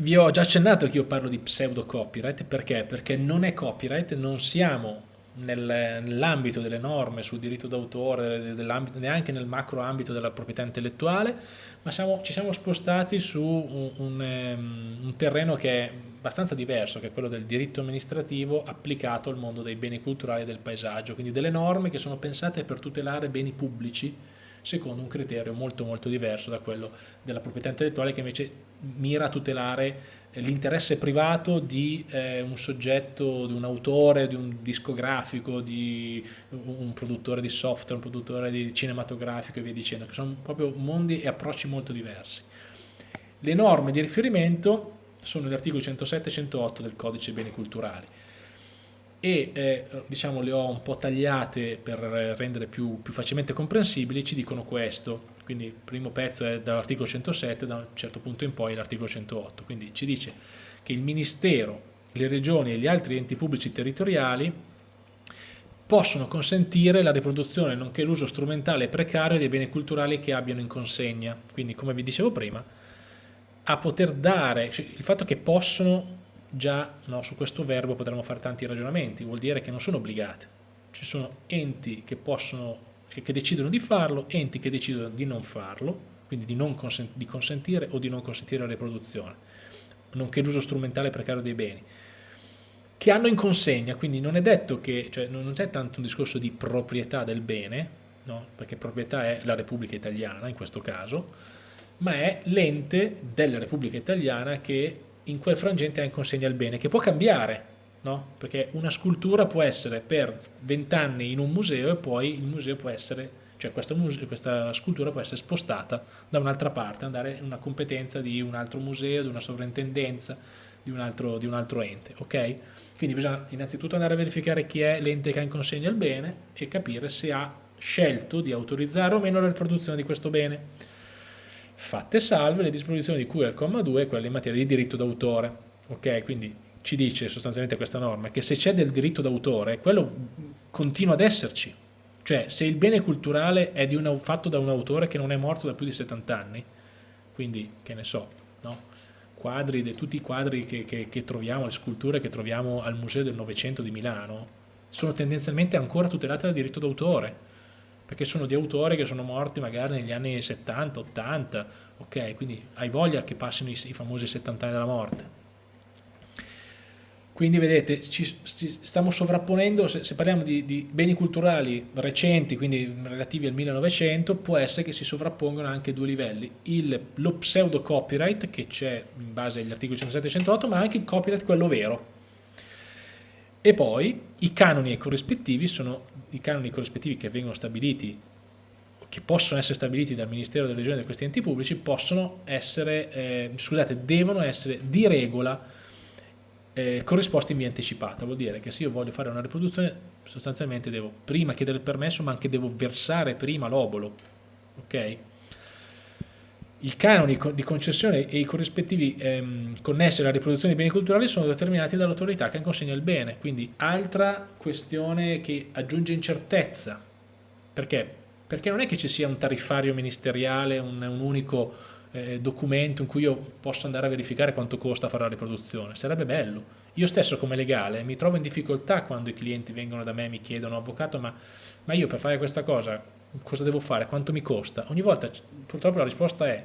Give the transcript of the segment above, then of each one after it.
vi ho già accennato che io parlo di pseudo copyright, perché? Perché non è copyright, non siamo nell'ambito delle norme sul diritto d'autore, neanche nel macro ambito della proprietà intellettuale, ma siamo, ci siamo spostati su un, un, um, un, terreno che è abbastanza diverso, che è quello del diritto amministrativo applicato al mondo dei beni culturali e del paesaggio, quindi delle norme che sono pensate per tutelare beni pubblici secondo un criterio molto molto diverso da quello della proprietà intellettuale che invece mira a tutelare l'interesse privato di eh, un soggetto, di un autore, di un discografico, di un produttore di software, un produttore di cinematografico e via dicendo, che sono proprio mondi e approcci molto diversi. Le norme di riferimento sono gli articoli 107 e 108 del codice beni culturali e eh, diciamo le ho un po' tagliate per rendere più, più facilmente comprensibili, ci dicono questo, quindi il primo pezzo è dall'articolo 107, da un certo punto in poi l'articolo 108, quindi ci dice che il Ministero, le regioni e gli altri enti pubblici territoriali possono consentire la riproduzione nonché l'uso strumentale precario dei beni culturali che abbiano in consegna, quindi come vi dicevo prima, a poter dare, cioè il fatto che possono già no, su questo verbo potremmo fare tanti ragionamenti, vuol dire che non sono obbligate, ci sono enti che, possono, che, decidono di farlo, enti che decidono di non farlo, quindi di, non consent di consentire o di non consentire la riproduzione, nonché l'uso strumentale precario dei beni, che hanno in consegna, quindi non è detto che, cioè non c'è tanto un discorso di proprietà del bene, no? perché proprietà è la Repubblica Italiana in questo caso, ma è l'ente della Repubblica Italiana che in quel frangente ha in consegna il bene, che può cambiare, no? perché una scultura può essere per 20 anni in un museo e poi il museo può essere, cioè questa, questa scultura può essere spostata da un'altra parte, andare in una competenza di un altro museo, di una sovrintendenza, di un altro, di un altro ente, ok? Quindi bisogna innanzitutto andare a verificare chi è l'ente che ha in consegna il bene e capire se ha scelto di autorizzare o meno la riproduzione di questo bene fatte salve le disposizioni di cui al comma 2 e quelle in materia di diritto d'autore. Ok, quindi ci dice sostanzialmente questa norma che se c'è del diritto d'autore, quello continua ad esserci. Cioè, se il bene culturale è una, fatto da un autore che non è morto da più di 70 anni, quindi, che ne so, no? quadri, de, tutti i quadri che, che, che troviamo, le sculture che troviamo al Museo del Novecento di Milano, sono tendenzialmente ancora tutelate dal diritto d'autore perché sono di autori che sono morti magari negli anni 70, 80, ok? Quindi hai voglia che passino i, i famosi 70 anni della morte. Quindi vedete, ci, ci stiamo sovrapponendo, se, se parliamo di, di, beni culturali recenti, quindi relativi al 1900, può essere che si sovrappongono anche due livelli, il, lo pseudo copyright che c'è in base agli articoli 107 e 108, ma anche il copyright quello vero. E poi i canoni corrispettivi sono i canoni corrispettivi che vengono stabiliti che possono essere stabiliti dal Ministero delle Regioni e da questi enti pubblici possono essere, eh, scusate, devono essere di regola eh, corrisposti in via anticipata, vuol dire che se io voglio fare una riproduzione sostanzialmente devo prima chiedere il permesso ma anche devo versare prima l'obolo, ok? I canoni di concessione e i corrispettivi ehm, connessi alla riproduzione dei beni culturali sono determinati dall'autorità che consegna il bene, quindi altra questione che aggiunge incertezza. Perché? Perché non è che ci sia un tariffario ministeriale, un, un unico eh, documento in cui io posso andare a verificare quanto costa fare la riproduzione, sarebbe bello. Io stesso come legale mi trovo in difficoltà quando i clienti vengono da me e mi chiedono, avvocato, ma, ma io per fare questa cosa cosa devo fare, quanto mi costa? Ogni volta purtroppo la risposta è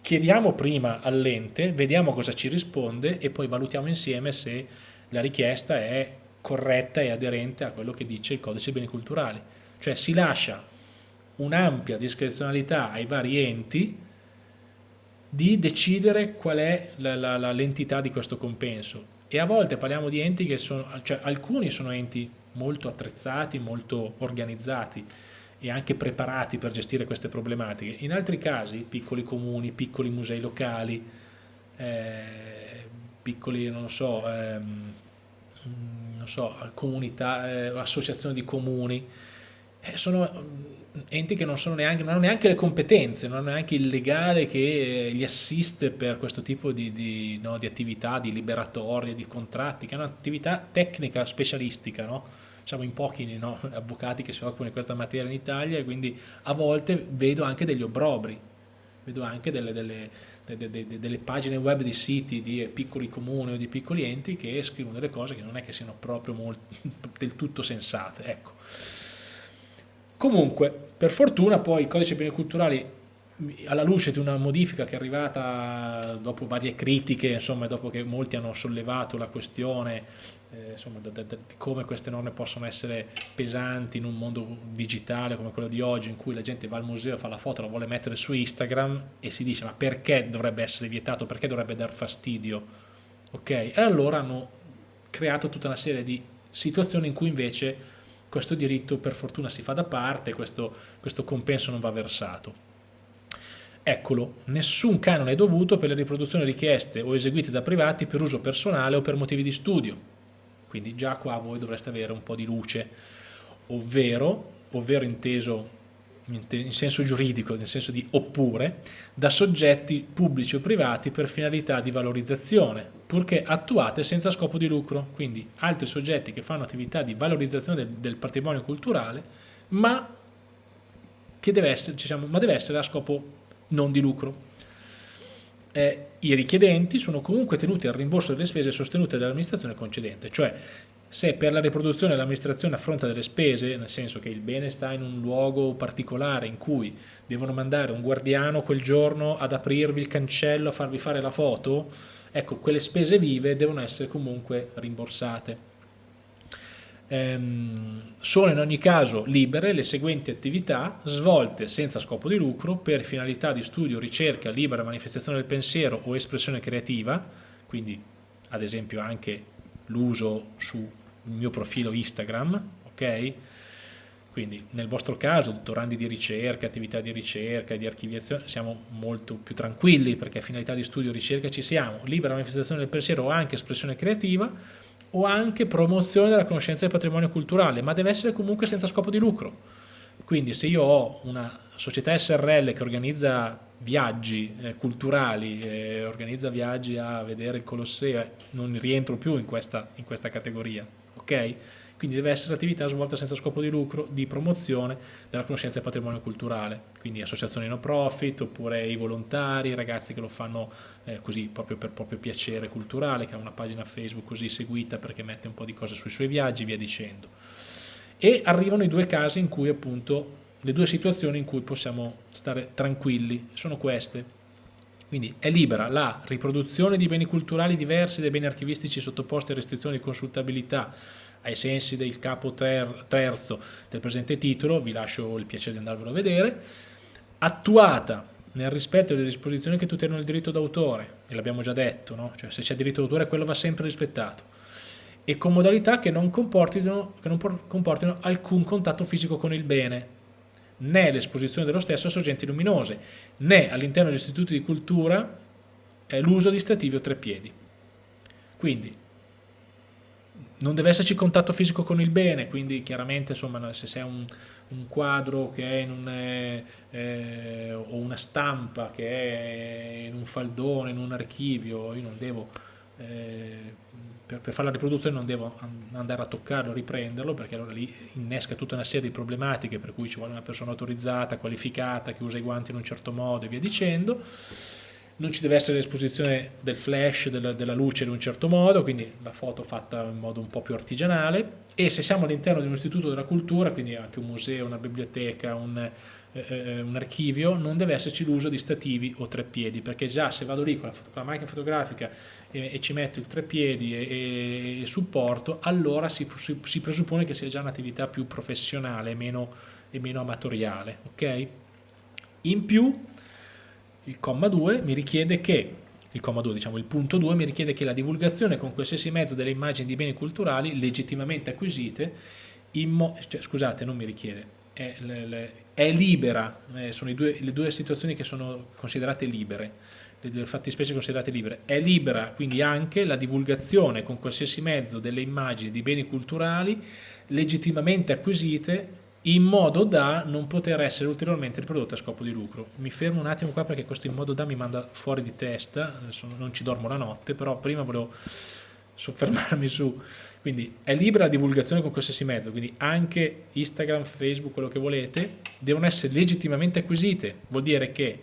chiediamo prima all'ente, vediamo cosa ci risponde e poi valutiamo insieme se la richiesta è corretta e aderente a quello che dice il codice beni culturali. Cioè si lascia un'ampia discrezionalità ai vari enti di decidere qual è l'entità di questo compenso e a volte parliamo di enti che sono, cioè alcuni sono enti molto attrezzati, molto organizzati, e anche preparati per gestire queste problematiche. In altri casi, piccoli comuni, piccoli musei locali, eh, piccoli, non so, ehm, non so comunità, eh, associazioni di comuni, eh, sono mm, enti che non, neanche, non, hanno neanche le competenze, non hanno neanche il legale che li assiste per questo tipo di, di, no, di attività, di liberatorie, di contratti, che è un'attività tecnica specialistica, no? Siamo in pochi no, avvocati che si occupano di questa materia in Italia e quindi a volte vedo anche degli obbrobri, vedo anche delle, delle, delle, delle, pagine web di siti di piccoli comuni o di piccoli enti che scrivono delle cose che non è che siano proprio molto, del tutto sensate. Ecco. Comunque, per fortuna poi il codice beni culturali alla luce di una modifica che è arrivata dopo varie critiche, insomma, dopo che molti hanno sollevato la questione eh, insomma, di come queste norme possono essere pesanti in un mondo digitale come quello di oggi, in cui la gente va al museo, fa la foto, la vuole mettere su Instagram e si dice ma perché dovrebbe essere vietato, perché dovrebbe dar fastidio? Ok? E allora hanno creato tutta una serie di situazioni in cui invece questo diritto per fortuna si fa da parte, questo, questo compenso non va versato. Eccolo, nessun canone è dovuto per le riproduzioni richieste o eseguite da privati per uso personale o per motivi di studio. Quindi già qua voi dovreste avere un po' di luce, ovvero, ovvero inteso in senso giuridico, nel senso di oppure, da soggetti pubblici o privati per finalità di valorizzazione, purché attuate senza scopo di lucro, quindi altri soggetti che fanno attività di valorizzazione del, del patrimonio culturale, ma che deve essere, diciamo, ma deve essere a scopo non di lucro. Eh, I richiedenti sono comunque tenuti al rimborso delle spese sostenute dall'amministrazione concedente, cioè se per la riproduzione l'amministrazione affronta delle spese, nel senso che il bene sta in un luogo particolare in cui devono mandare un guardiano quel giorno ad aprirvi il cancello, a farvi fare la foto, ecco, quelle spese vive devono essere comunque rimborsate ehm, sono in ogni caso libere le seguenti attività svolte senza scopo di lucro per finalità di studio, ricerca, libera manifestazione del pensiero o espressione creativa, quindi ad esempio anche l'uso sul mio profilo Instagram, ok? Quindi nel vostro caso, dottorandi di ricerca, attività di ricerca, di archiviazione, siamo molto più tranquilli perché finalità di studio e ricerca ci siamo. Libera manifestazione del pensiero o anche espressione creativa, o anche promozione della conoscenza del patrimonio culturale, ma deve essere comunque senza scopo di lucro. Quindi se io ho una società SRL che organizza viaggi eh, culturali, eh, organizza viaggi a vedere il Colosseo, eh, non rientro più in questa, in questa categoria, ok? Quindi deve essere attività svolta senza scopo di lucro di promozione della conoscenza del patrimonio culturale, quindi associazioni no profit oppure i volontari, i ragazzi che lo fanno eh, così proprio per proprio piacere culturale, che ha una pagina Facebook così seguita perché mette un po' di cose sui suoi viaggi, via dicendo. E arrivano i due casi in cui appunto, le due situazioni in cui possiamo stare tranquilli, sono queste. Quindi è libera la riproduzione di beni culturali diversi dai beni archivistici sottoposti a restrizioni di consultabilità ai sensi del capo ter terzo del presente titolo, vi lascio il piacere di andarvelo a vedere, attuata nel rispetto delle disposizioni che tutelano il diritto d'autore, e l'abbiamo già detto, no? cioè se c'è diritto d'autore quello va sempre rispettato, e con modalità che non comportino, che non comportino alcun contatto fisico con il bene, né l'esposizione dello stesso a sorgenti luminose, né all'interno degli istituti di cultura l'uso di stativi o treppiedi. Quindi non deve esserci contatto fisico con il bene, quindi chiaramente insomma, se c'è un, un, quadro che è in un, eh, eh, o una stampa che è in un faldone, in un archivio, io non devo, eh, per, per, fare la riproduzione non devo andare a toccarlo, riprenderlo, perché allora lì innesca tutta una serie di problematiche per cui ci vuole una persona autorizzata, qualificata, che usa i guanti in un certo modo e via dicendo. Non ci deve essere l'esposizione del flash, della, della, luce in un certo modo, quindi la foto fatta in modo un po' più artigianale. E se siamo all'interno di un istituto della cultura, quindi anche un museo, una biblioteca, un, eh, eh un archivio, non deve esserci l'uso di stativi o treppiedi, perché già se vado lì con la, con la macchina fotografica e, e, ci metto il treppiedi e, e supporto, allora si, si, si, presuppone che sia già un'attività più professionale meno, e meno amatoriale. Okay? In più il comma 2 mi richiede che, il comma 2 diciamo il punto 2 mi richiede che la divulgazione con qualsiasi mezzo delle immagini di beni culturali legittimamente acquisite, cioè, scusate non mi richiede, è, è libera, eh, sono due, le due situazioni che sono considerate libere, le due fattispecie considerate libere, è libera quindi anche la divulgazione con qualsiasi mezzo delle immagini di beni culturali legittimamente acquisite in modo da non poter essere ulteriormente riprodotte a scopo di lucro. Mi fermo un attimo qua perché questo in modo da mi manda fuori di testa, non ci dormo la notte, però prima volevo soffermarmi su, quindi è libera la divulgazione con qualsiasi mezzo, quindi anche Instagram, Facebook, quello che volete, devono essere legittimamente acquisite, vuol dire che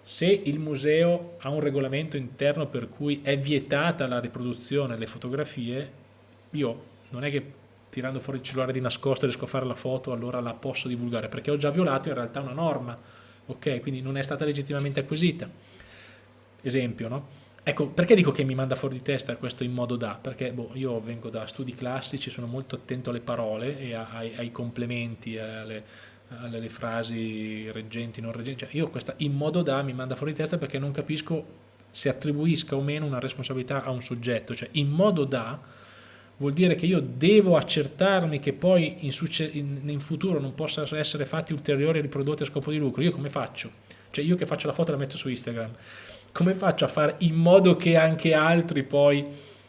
se il museo ha un regolamento interno per cui è vietata la riproduzione delle fotografie, io non è che tirando fuori il cellulare di nascosto riesco a fare la foto, allora la posso divulgare, perché ho già violato in realtà una norma, ok? Quindi non è stata legittimamente acquisita. Esempio, no? Ecco, perché dico che mi manda fuori di testa questo in modo da? Perché boh, io vengo da studi classici, sono molto attento alle parole e ai, ai complementi, alle, alle, frasi reggenti, non reggenti. Cioè, io questa in modo da mi manda fuori di testa perché non capisco se attribuisca o meno una responsabilità a un soggetto. Cioè, in modo da vuol dire che io devo accertarmi che poi in, in, in futuro non possano essere fatti ulteriori riprodotti a scopo di lucro. Io come faccio? Cioè, io che faccio la foto e la metto su Instagram, come faccio a fare in modo che anche altri poi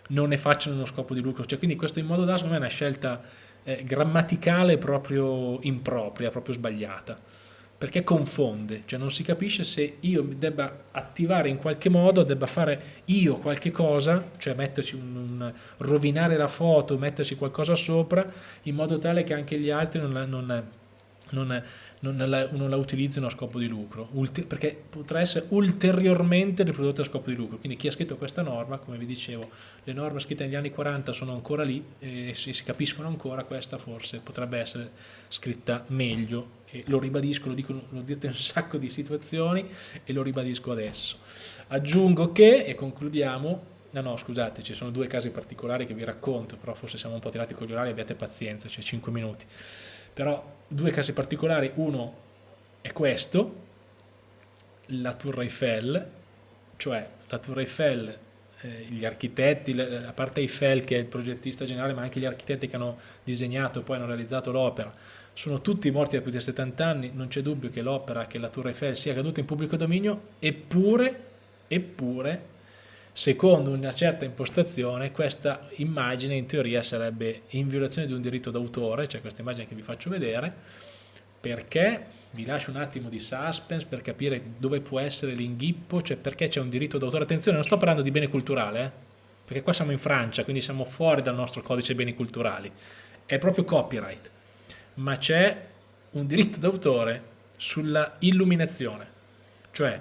non ne facciano uno scopo di lucro? Cioè, quindi questo in modo da, secondo me, è una scelta eh, grammaticale proprio impropria, proprio sbagliata, perché confonde, cioè non si capisce se io debba attivare in qualche modo, debba fare io qualche cosa, cioè metterci un, un rovinare la foto, metterci qualcosa sopra, in modo tale che anche gli altri non, non, non non la, non la utilizzino a scopo di lucro, perché potrà essere ulteriormente riprodotta a scopo di lucro. Quindi chi ha scritto questa norma, come vi dicevo, le norme scritte negli anni 40 sono ancora lì e si, si capiscono ancora, questa forse potrebbe essere scritta meglio e lo ribadisco, lo dico, l'ho detto in un sacco di situazioni e lo ribadisco adesso. Aggiungo che, e concludiamo, No, no, scusate, ci sono due casi particolari che vi racconto, però forse siamo un po' tirati con gli orari, abbiate pazienza, c'è cioè 5 minuti però due casi particolari, uno è questo, la Tour Eiffel, cioè la Tour Eiffel, eh, gli architetti, a parte Eiffel che è il progettista generale, ma anche gli architetti che hanno disegnato e poi hanno realizzato l'opera, sono tutti morti da più di 70 anni, non c'è dubbio che l'opera, che la Tour Eiffel sia caduta in pubblico dominio, eppure, eppure secondo una certa impostazione questa immagine in teoria sarebbe in violazione di un diritto d'autore, cioè questa immagine che vi faccio vedere, perché vi lascio un attimo di suspense per capire dove può essere l'inghippo, cioè perché c'è un diritto d'autore. Attenzione, non sto parlando di bene culturale, eh? perché qua siamo in Francia, quindi siamo fuori dal nostro codice beni culturali, è proprio copyright, ma c'è un diritto d'autore sulla illuminazione, cioè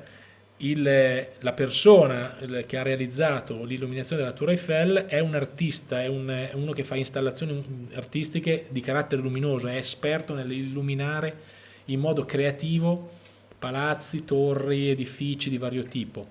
il, la persona che ha realizzato l'illuminazione della Tour Eiffel è un artista, è, un, è uno che fa installazioni artistiche di carattere luminoso, è esperto nell'illuminare in modo creativo palazzi, torri, edifici di vario tipo,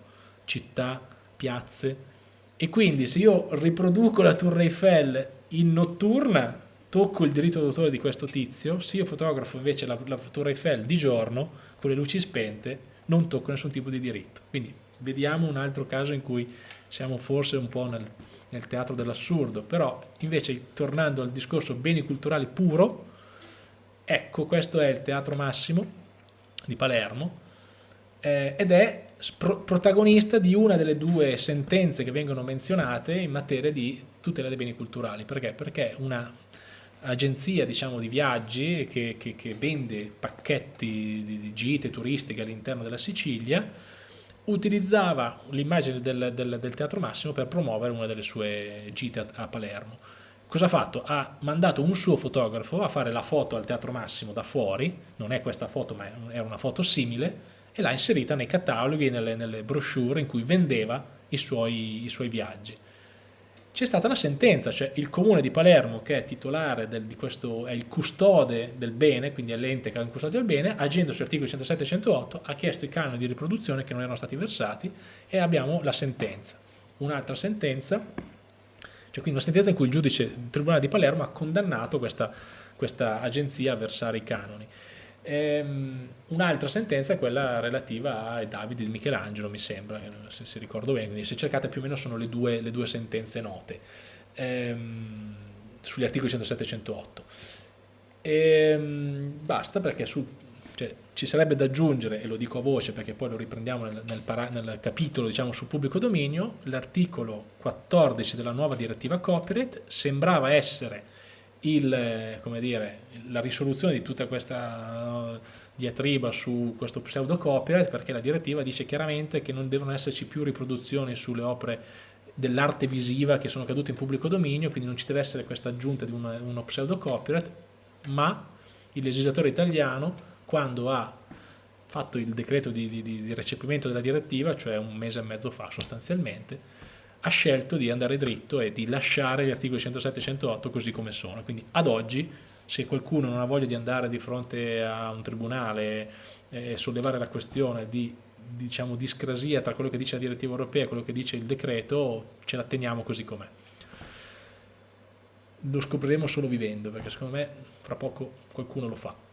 città, piazze. E quindi se io riproduco la Tour Eiffel in notturna, tocco il diritto d'autore di questo tizio, se io fotografo invece la, la Tour Eiffel di giorno, con le luci spente, non tocca nessun tipo di diritto. Quindi vediamo un altro caso in cui siamo forse un po' nel, nel teatro dell'assurdo, però invece tornando al discorso beni culturali puro, ecco questo è il Teatro Massimo di Palermo eh, ed è protagonista di una delle due sentenze che vengono menzionate in materia di tutela dei beni culturali. Perché? Perché una agenzia diciamo, di viaggi che, che, che vende pacchetti di, gite turistiche all'interno della Sicilia utilizzava l'immagine del, del, del, Teatro Massimo per promuovere una delle sue gite a, a, Palermo. Cosa ha fatto? Ha mandato un suo fotografo a fare la foto al Teatro Massimo da fuori, non è questa foto ma è una foto simile, e l'ha inserita nei cataloghi nelle, nelle brochure in cui vendeva i suoi, i suoi viaggi c'è stata la sentenza, cioè il comune di Palermo che è titolare del, di questo, è il custode del bene, quindi è l'ente che ha il custode del bene, agendo sugli articoli 107 e 108 ha chiesto i canoni di riproduzione che non erano stati versati e abbiamo la sentenza. Un'altra sentenza, cioè quindi una sentenza in cui il giudice il Tribunale di Palermo ha condannato questa, questa agenzia a versare i canoni. Ehm, Un'altra sentenza è quella relativa ai Davide di Michelangelo, mi sembra, se, se, ricordo bene, quindi se cercate più o meno sono le due, le due sentenze note, ehm, sugli articoli 107 e 108. Ehm, basta perché su, cioè, ci sarebbe da aggiungere, e lo dico a voce perché poi lo riprendiamo nel, nel, nel capitolo diciamo, sul pubblico dominio, l'articolo 14 della nuova direttiva copyright sembrava essere il, dire, la risoluzione di tutta questa uh, diatriba su questo pseudo copyright perché la direttiva dice chiaramente che non devono esserci più riproduzioni sulle opere dell'arte visiva che sono cadute in pubblico dominio, quindi non ci deve essere questa aggiunta di una, uno pseudo copyright, ma il legislatore italiano quando ha fatto il decreto di, di, di recepimento della direttiva, cioè un mese e mezzo fa sostanzialmente, ha scelto di andare dritto e di lasciare gli articoli 107 e 108 così come sono. Quindi ad oggi, se qualcuno non ha voglia di andare di fronte a un tribunale e sollevare la questione di diciamo, discrasia tra quello che dice la direttiva europea e quello che dice il decreto, ce la teniamo così com'è. Lo scopriremo solo vivendo, perché secondo me fra poco qualcuno lo fa.